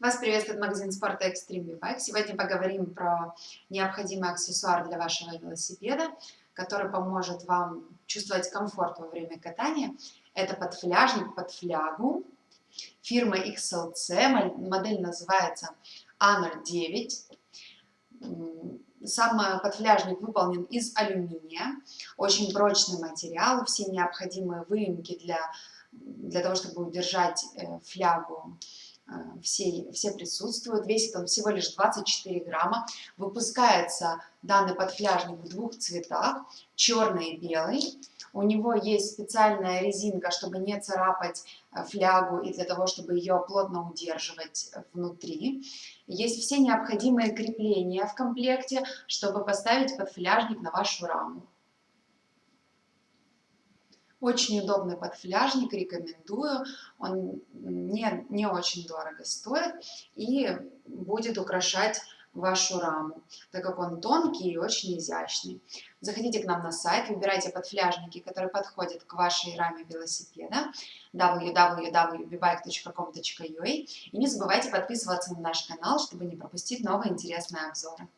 Вас приветствует магазин спорта Extreme Bike. Сегодня поговорим про необходимый аксессуар для вашего велосипеда, который поможет вам чувствовать комфорт во время катания. Это подфляжник под флягу фирмы XLC, модель называется A09. Сам подфляжник выполнен из алюминия, очень прочный материал, все необходимые выемки для, для того, чтобы удержать э, флягу Э, все, все присутствуют. Весит он всего лишь 24 грамма. Выпускается данный подфляжник в двух цветах, черный и белый. У него есть специальная резинка, чтобы не царапать э, флягу и для того, чтобы ее плотно удерживать внутри. Есть все необходимые крепления в комплекте, чтобы поставить подфляжник на вашу раму. Очень удобный подфляжник, рекомендую. Он не, не очень дорого стоит и будет украшать вашу раму, так как он тонкий и очень изящный. Заходите к нам на сайт, выбирайте подфляжники, которые подходят к вашей раме велосипеда www.bibike.com.ua и не забывайте подписываться на наш канал, чтобы не пропустить новые интересные обзоры.